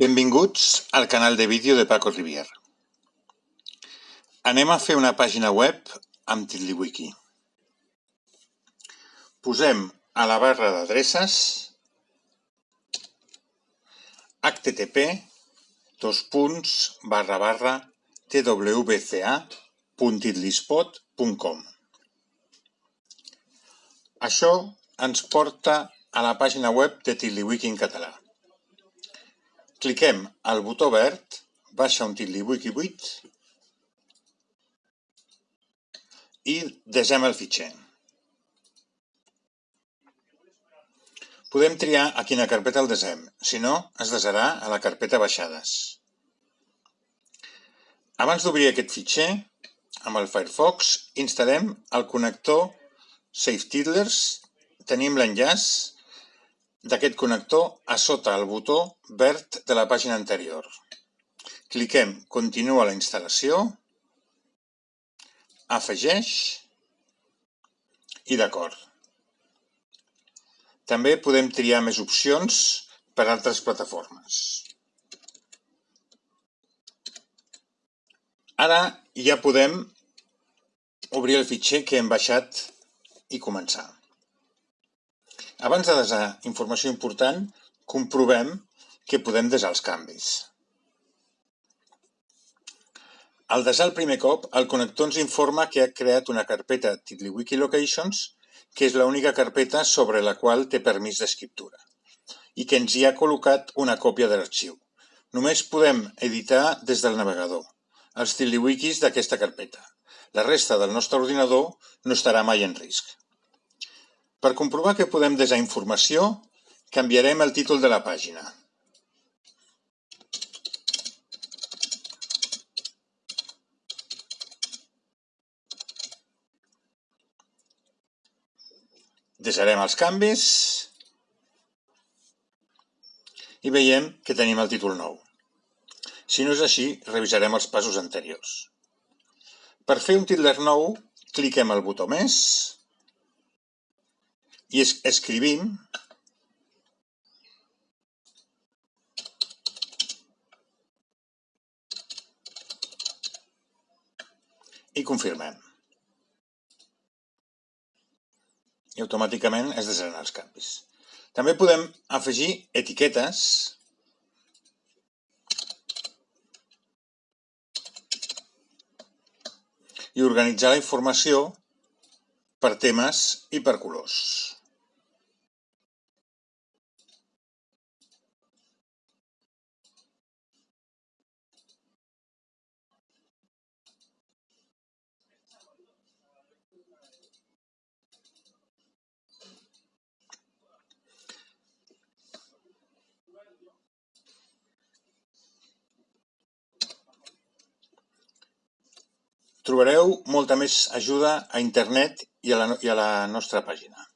Benvinguts al canal de vídeo de Paco Rivier. Anem a fer una pàgina web amb TiddlyWiki. Posem a la barra d'adreces http dos punts barra barra twca.tiddlyspot.com Això ens porta a la pàgina web de TiddlyWiki en català. Cliquem al botó verd, baixa un TiddlyWiki 8 i desem el fitxer. Podem triar a quina carpeta el desem, si no, es desarà a la carpeta baixades. Abans d'obrir aquest fitxer, amb el Firefox, instal·lem el connector SafeTiddlers, tenim l'enllaç d'aquest connector a sota el botó verd de la pàgina anterior. Cliquem Continua la instal·lació, Afegeix i d'acord. També podem triar més opcions per a altres plataformes. Ara ja podem obrir el fitxer que hem baixat i començar. Abans de desar informació important, comprovem que podem desar els canvis. Al desar el primer cop, el connector ens informa que ha creat una carpeta TiddlyWiki Locations, que és l'única carpeta sobre la qual té permís d'escriptura, i que ens hi ha col·locat una còpia de l'arxiu. Només podem editar des del navegador els TiddlyWikis d'aquesta carpeta. La resta del nostre ordinador no estarà mai en risc. Per comprovar que podem desar informació, canviarem el títol de la pàgina. Desarem els canvis i veiem que tenim el títol nou. Si no és així, revisarem els passos anteriors. Per fer un títol nou, cliquem el botó més i es escrivim i confirmem. I automàticament es desenen els canvis. També podem afegir etiquetes i organitzar la informació per temes i per colors. Trobareu molta més ajuda a internet i a la, i a la nostra pàgina.